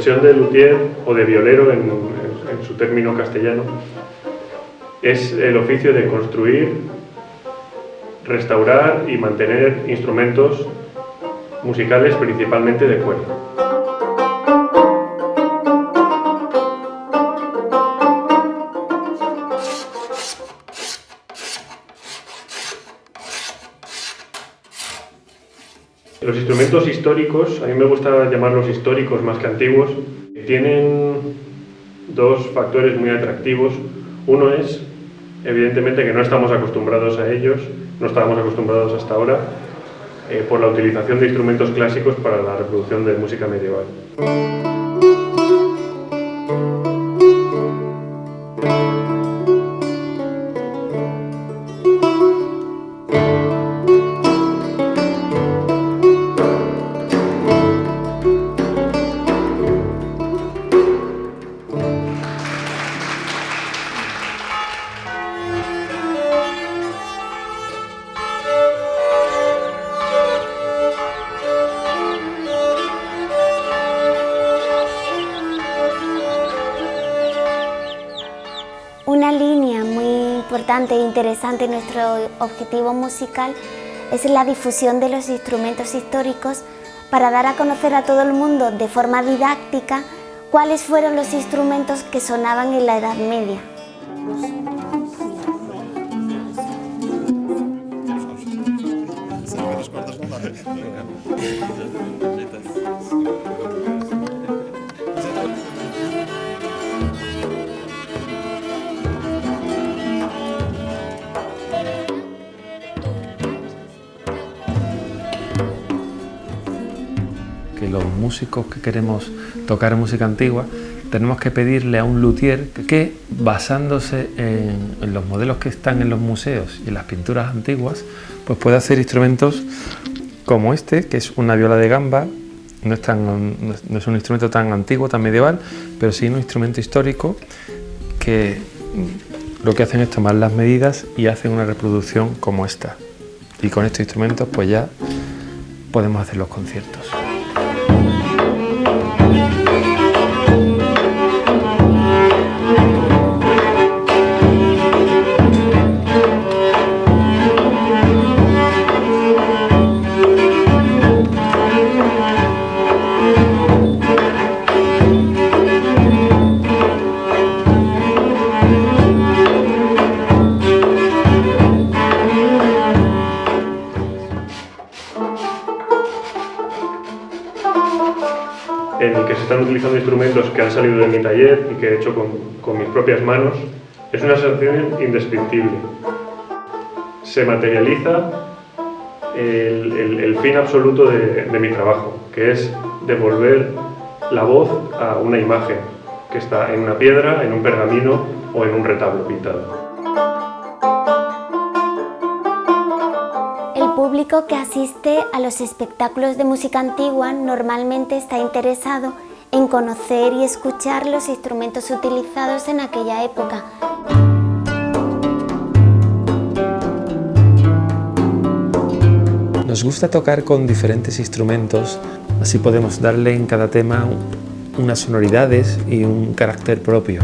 profesión de luthier o de violero en, en su término castellano es el oficio de construir, restaurar y mantener instrumentos musicales principalmente de cuerda. Los instrumentos históricos, a mí me gusta llamarlos históricos más que antiguos, tienen dos factores muy atractivos. Uno es, evidentemente, que no estamos acostumbrados a ellos, no estábamos acostumbrados hasta ahora, eh, por la utilización de instrumentos clásicos para la reproducción de música medieval. Una línea muy importante e interesante en nuestro objetivo musical es la difusión de los instrumentos históricos para dar a conocer a todo el mundo de forma didáctica cuáles fueron los instrumentos que sonaban en la Edad Media. Los músicos que queremos tocar música antigua tenemos que pedirle a un luthier que, basándose en, los modelos que están en los museos y en las pinturas antiguas, pues pueda hacer instrumentos como este, que es una viola de gamba, no es, tan, no es un instrumento tan antiguo, tan medieval, pero sí un instrumento histórico que lo que hacen es tomar las medidas y hacen una reproducción como esta. Y con estos instrumentos pues ya podemos hacer los conciertos. En el que se están utilizando instrumentos que han salido de mi taller y que he hecho con, mis propias manos, es una sensación indescriptible. Se materializa el, fin absoluto de mi trabajo, que es devolver la voz a una imagen que está en una piedra, en un pergamino o en un retablo pintado. Público que asiste a los espectáculos de música antigua normalmente está interesado en conocer y escuchar los instrumentos utilizados en aquella época. Nos gusta tocar con diferentes instrumentos, así podemos darle en cada tema unas sonoridades y un carácter propio.